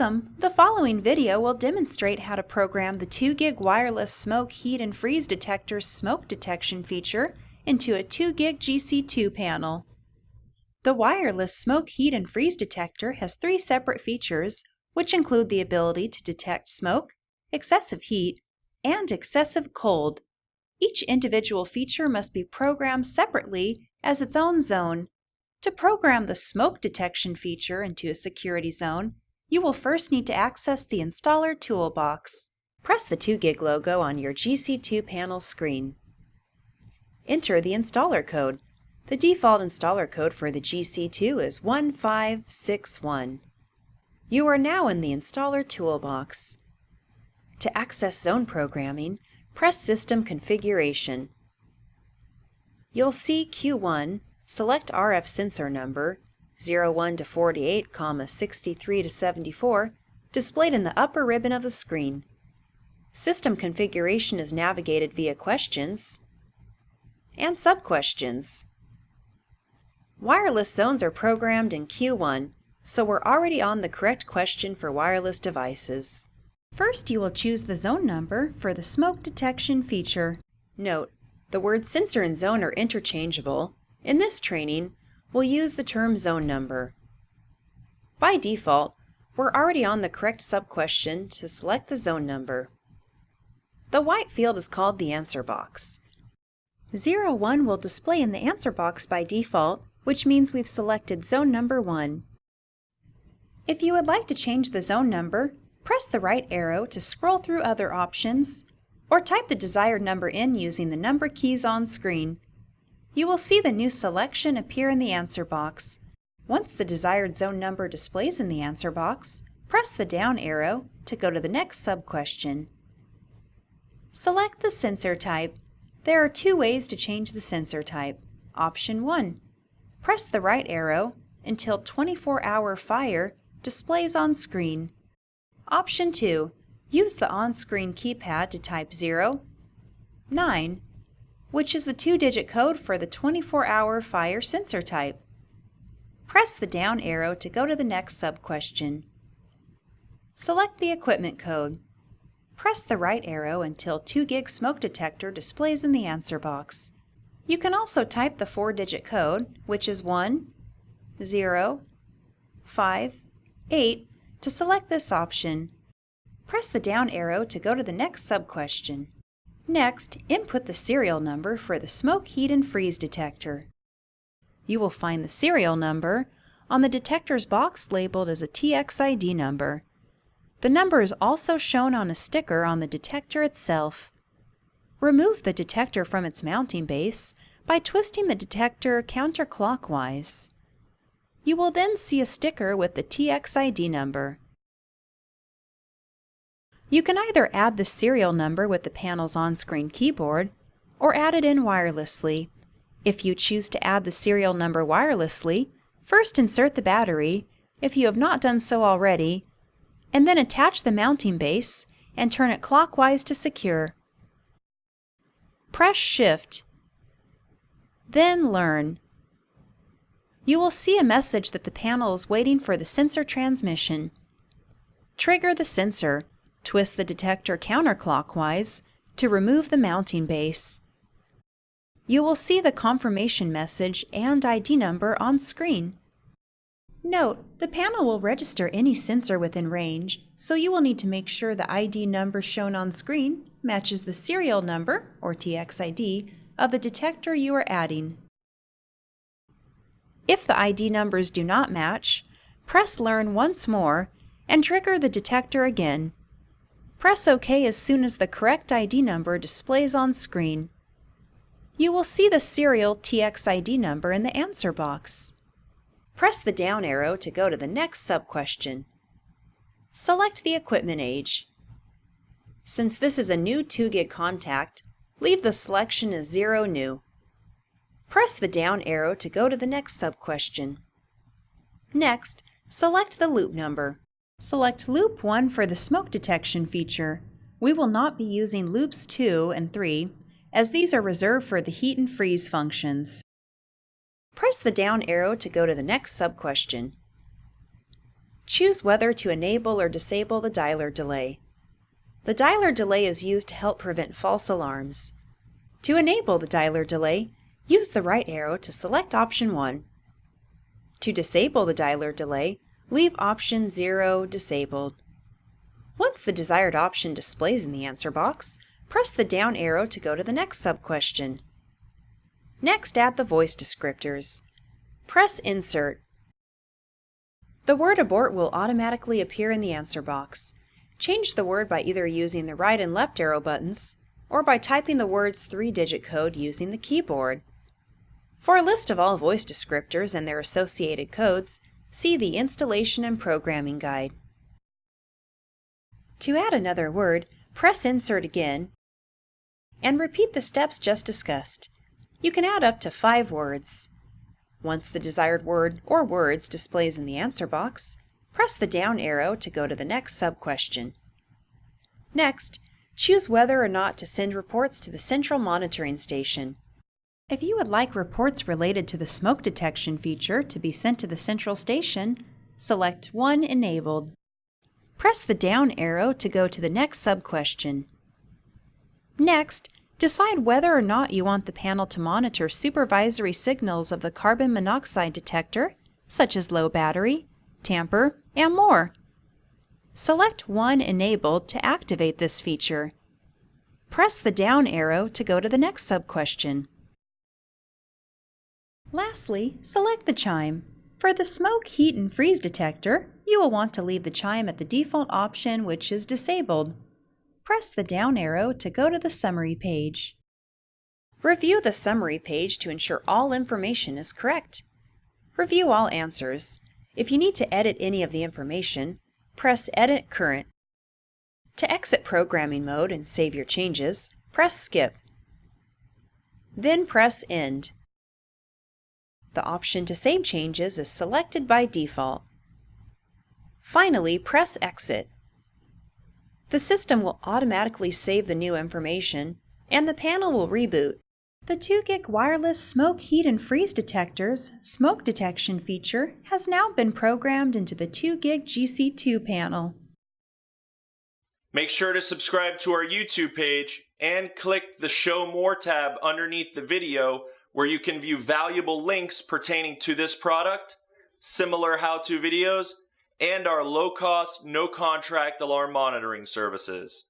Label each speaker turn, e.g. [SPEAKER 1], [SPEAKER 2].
[SPEAKER 1] Welcome! The following video will demonstrate how to program the 2GIG wireless smoke heat and freeze detector's smoke detection feature into a 2GIG GC2 panel. The wireless smoke heat and freeze detector has three separate features, which include the ability to detect smoke, excessive heat, and excessive cold. Each individual feature must be programmed separately as its own zone. To program the smoke detection feature into a security zone, you will first need to access the Installer toolbox. Press the 2GIG logo on your GC2 panel screen. Enter the installer code. The default installer code for the GC2 is 1561. You are now in the Installer toolbox. To access zone programming, press System Configuration. You'll see Q1, select RF sensor number, 01 to 48, comma 63 to 74, displayed in the upper ribbon of the screen. System configuration is navigated via questions and sub-questions. Wireless zones are programmed in Q1, so we're already on the correct question for wireless devices. First, you will choose the zone number for the smoke detection feature. Note, the words sensor and zone are interchangeable. In this training, we'll use the term zone number. By default, we're already on the correct sub-question to select the zone number. The white field is called the answer box. 01 will display in the answer box by default, which means we've selected zone number 1. If you would like to change the zone number, press the right arrow to scroll through other options, or type the desired number in using the number keys on screen. You will see the new selection appear in the answer box. Once the desired zone number displays in the answer box, press the down arrow to go to the next sub-question. Select the sensor type. There are two ways to change the sensor type. Option 1. Press the right arrow until 24-hour fire displays on screen. Option 2. Use the on-screen keypad to type 0, 9, which is the two-digit code for the 24-hour fire sensor type. Press the down arrow to go to the next sub-question. Select the equipment code. Press the right arrow until 2GIG smoke detector displays in the answer box. You can also type the four-digit code, which is 1, 0, 5, 8, to select this option. Press the down arrow to go to the next sub-question. Next, input the serial number for the smoke heat and freeze detector. You will find the serial number on the detector's box labeled as a TXID number. The number is also shown on a sticker on the detector itself. Remove the detector from its mounting base by twisting the detector counterclockwise. You will then see a sticker with the TXID number. You can either add the serial number with the panel's on-screen keyboard or add it in wirelessly. If you choose to add the serial number wirelessly, first insert the battery, if you have not done so already, and then attach the mounting base and turn it clockwise to secure. Press Shift, then Learn. You will see a message that the panel is waiting for the sensor transmission. Trigger the sensor. Twist the detector counterclockwise to remove the mounting base. You will see the confirmation message and ID number on screen. Note, the panel will register any sensor within range, so you will need to make sure the ID number shown on screen matches the serial number, or TXID, of the detector you are adding. If the ID numbers do not match, press Learn once more and trigger the detector again Press OK as soon as the correct ID number displays on screen. You will see the serial TXID number in the answer box. Press the down arrow to go to the next sub-question. Select the equipment age. Since this is a new 2GIG contact, leave the selection as 0 new. Press the down arrow to go to the next sub-question. Next, select the loop number. Select Loop 1 for the smoke detection feature. We will not be using Loops 2 and 3, as these are reserved for the heat and freeze functions. Press the down arrow to go to the next sub-question. choose whether to enable or disable the dialer delay. The dialer delay is used to help prevent false alarms. To enable the dialer delay, use the right arrow to select option 1. To disable the dialer delay, leave option 0 disabled. Once the desired option displays in the answer box, press the down arrow to go to the next sub-question. Next, add the voice descriptors. Press Insert. The word abort will automatically appear in the answer box. Change the word by either using the right and left arrow buttons, or by typing the word's three-digit code using the keyboard. For a list of all voice descriptors and their associated codes, see the Installation and Programming Guide. To add another word, press Insert again and repeat the steps just discussed. You can add up to five words. Once the desired word or words displays in the answer box, press the down arrow to go to the next sub-question. Next, choose whether or not to send reports to the Central Monitoring Station. If you would like reports related to the smoke detection feature to be sent to the central station, select 1 Enabled. Press the down arrow to go to the next sub-question. Next, decide whether or not you want the panel to monitor supervisory signals of the carbon monoxide detector, such as low battery, tamper, and more. Select one Enabled to activate this feature. Press the down arrow to go to the next sub-question. Lastly, select the chime. For the smoke, heat, and freeze detector, you will want to leave the chime at the default option, which is disabled. Press the down arrow to go to the summary page. Review the summary page to ensure all information is correct. Review all answers. If you need to edit any of the information, press Edit Current. To exit programming mode and save your changes, press Skip. Then press End. The option to save changes is selected by default. Finally, press Exit. The system will automatically save the new information, and the panel will reboot. The 2GIG wireless smoke, heat, and freeze detector's smoke detection feature has now been programmed into the 2GIG GC2 panel.
[SPEAKER 2] Make sure to subscribe to our YouTube page and click the Show More tab underneath the video where you can view valuable links pertaining to this product, similar how-to videos, and our low-cost, no-contract alarm monitoring services.